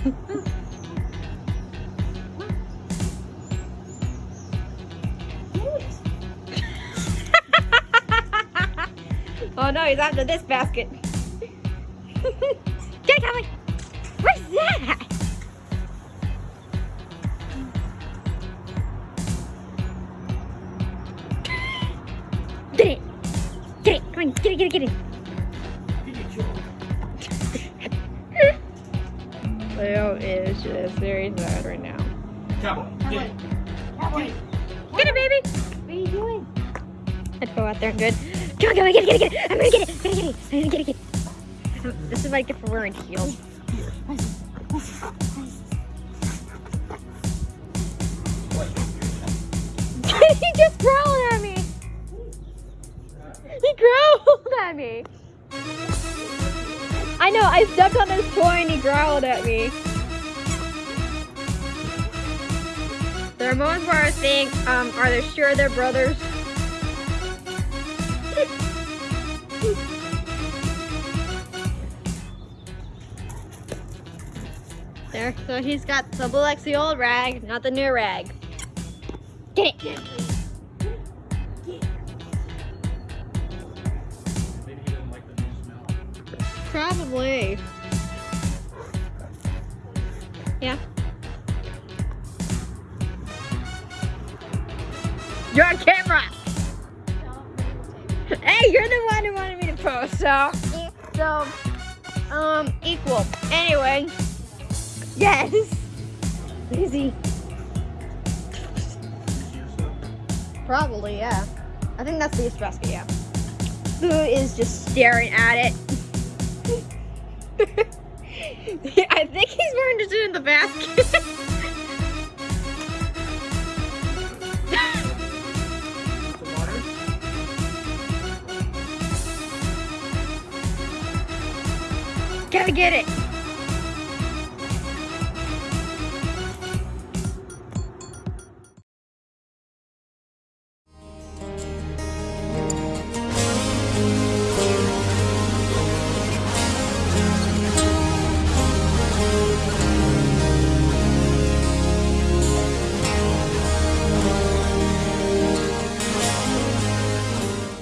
oh no, he's after this basket. Get it, Cowboy! What's that? Get it! Get it! Come on, get it, get it, get it! Leo is just very sad right now. Cowboy, get it. Cowboy. Get it, baby! What are you doing? I'd go out there and good. Come on, come on, get it, get it, get it! I'm gonna get it! I'm gonna get it! I'm gonna get it, get it! This is what I get for wearing heels. he just growled at me! He growled at me! I know, I stepped on his toy and he growled at me. There are moments where I think, um, are they sure they're brothers? There, so he's got the the old rag, not the new rag. Get it! Probably. Yeah. You're on camera! Hey, you're the one who wanted me to post, so so um equal. Anyway. Yes. Easy. Probably, yeah. I think that's the basket, yeah. Boo is just staring at it. I think he's more interested in the basket. Gotta get it.